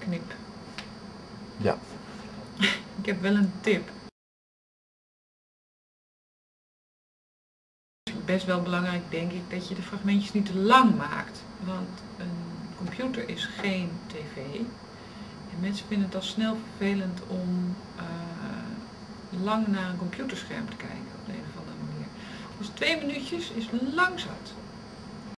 knip. Ja. Ik heb wel een tip. Best wel belangrijk denk ik dat je de fragmentjes niet te lang maakt. Want een computer is geen tv. En mensen vinden het al snel vervelend om eh, lang naar een computerscherm te kijken op de een of andere manier. Dus twee minuutjes is lang zat.